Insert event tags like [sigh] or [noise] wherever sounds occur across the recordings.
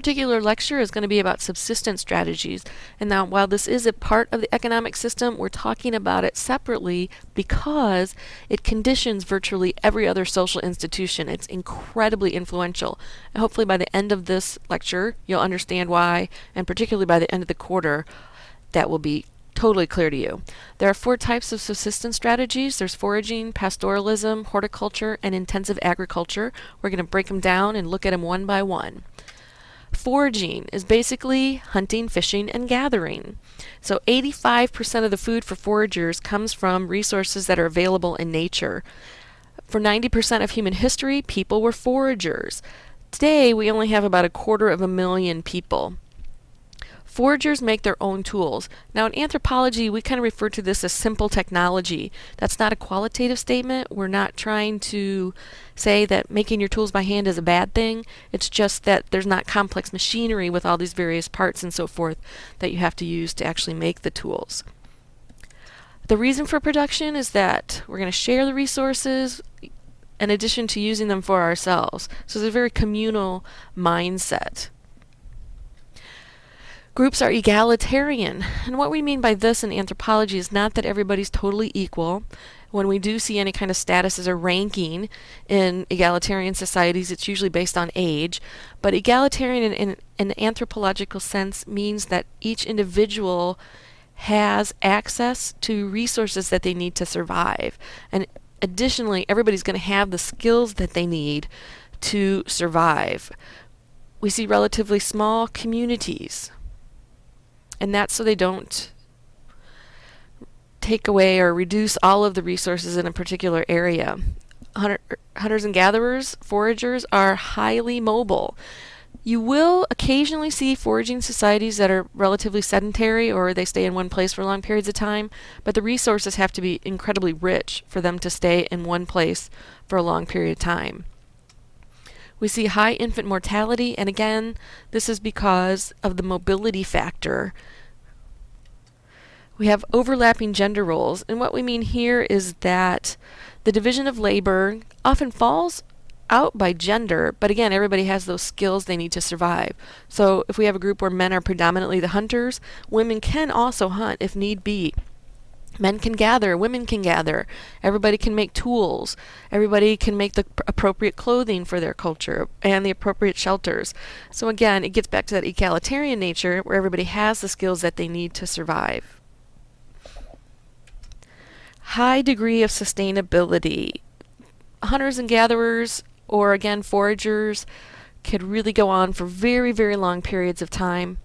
particular lecture is going to be about subsistence strategies. And now, while this is a part of the economic system, we're talking about it separately because it conditions virtually every other social institution. It's incredibly influential. And hopefully, by the end of this lecture, you'll understand why, and particularly by the end of the quarter, that will be totally clear to you. There are four types of subsistence strategies. There's foraging, pastoralism, horticulture, and intensive agriculture. We're going to break them down and look at them one by one. Foraging is basically hunting, fishing, and gathering. So 85% of the food for foragers comes from resources that are available in nature. For 90% of human history, people were foragers. Today, we only have about a quarter of a million people. Foragers make their own tools. Now, in anthropology, we kind of refer to this as simple technology. That's not a qualitative statement. We're not trying to say that making your tools by hand is a bad thing. It's just that there's not complex machinery with all these various parts and so forth that you have to use to actually make the tools. The reason for production is that we're going to share the resources in addition to using them for ourselves. So it's a very communal mindset. Groups are egalitarian. And what we mean by this in anthropology is not that everybody's totally equal. When we do see any kind of status as a ranking in egalitarian societies, it's usually based on age. But egalitarian in, in an anthropological sense means that each individual has access to resources that they need to survive. And additionally, everybody's going to have the skills that they need to survive. We see relatively small communities and that's so they don't take away or reduce all of the resources in a particular area. Hunter, hunters and gatherers, foragers, are highly mobile. You will occasionally see foraging societies that are relatively sedentary or they stay in one place for long periods of time, but the resources have to be incredibly rich for them to stay in one place for a long period of time. We see high infant mortality, and again, this is because of the mobility factor. We have overlapping gender roles, and what we mean here is that the division of labor often falls out by gender, but again, everybody has those skills they need to survive. So if we have a group where men are predominantly the hunters, women can also hunt if need be. Men can gather, women can gather, everybody can make tools, everybody can make the appropriate clothing for their culture and the appropriate shelters. So again, it gets back to that egalitarian nature where everybody has the skills that they need to survive. High degree of sustainability. Hunters and gatherers, or again foragers, could really go on for very, very long periods of time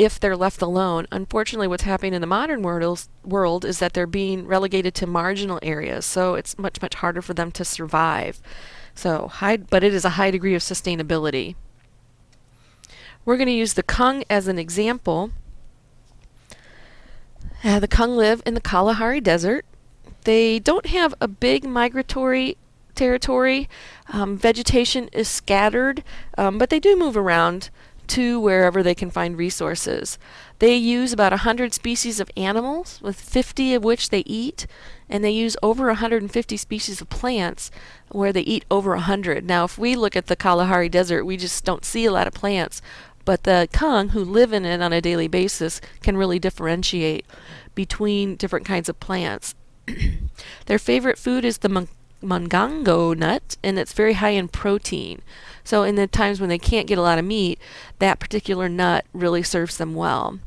if they're left alone. Unfortunately, what's happening in the modern world is that they're being relegated to marginal areas, so it's much, much harder for them to survive. So, high, but it is a high degree of sustainability. We're going to use the Kung as an example. Uh, the Kung live in the Kalahari Desert. They don't have a big migratory territory. Um, vegetation is scattered, um, but they do move around to wherever they can find resources. They use about 100 species of animals, with 50 of which they eat, and they use over 150 species of plants, where they eat over 100. Now, if we look at the Kalahari Desert, we just don't see a lot of plants, but the Kung, who live in it on a daily basis, can really differentiate between different kinds of plants. [clears throat] Their favorite food is the mongongo nut, and it's very high in protein. So in the times when they can't get a lot of meat, that particular nut really serves them well.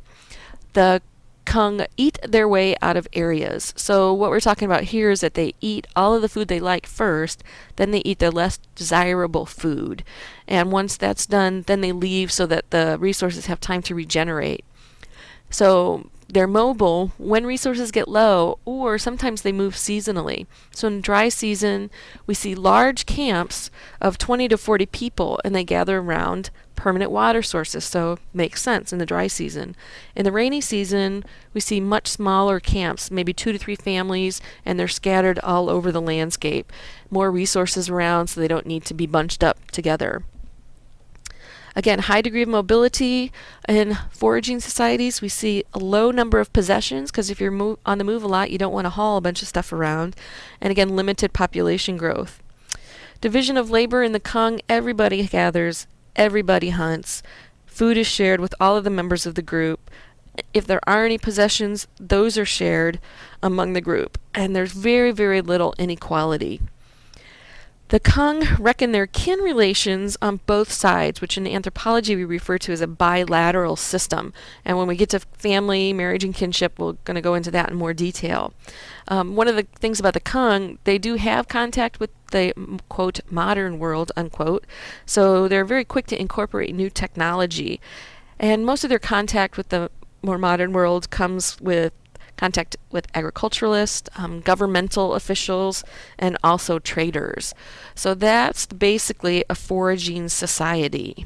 The Kung eat their way out of areas. So what we're talking about here is that they eat all of the food they like first, then they eat the less desirable food. And once that's done, then they leave so that the resources have time to regenerate. So they're mobile when resources get low, or sometimes they move seasonally. So in dry season, we see large camps of 20 to 40 people, and they gather around permanent water sources, so makes sense in the dry season. In the rainy season, we see much smaller camps, maybe two to three families, and they're scattered all over the landscape. More resources around, so they don't need to be bunched up together. Again, high degree of mobility in foraging societies. We see a low number of possessions because if you're on the move a lot, you don't want to haul a bunch of stuff around. And again, limited population growth. Division of labor in the Kung, everybody gathers, everybody hunts. Food is shared with all of the members of the group. If there are any possessions, those are shared among the group, and there's very, very little inequality. The Kung reckon their kin relations on both sides, which in anthropology we refer to as a bilateral system. And when we get to family, marriage, and kinship, we're going to go into that in more detail. Um, one of the things about the Kung, they do have contact with the quote modern world unquote, so they're very quick to incorporate new technology. And most of their contact with the more modern world comes with contact with agriculturalists, um, governmental officials, and also traders. So that's basically a foraging society.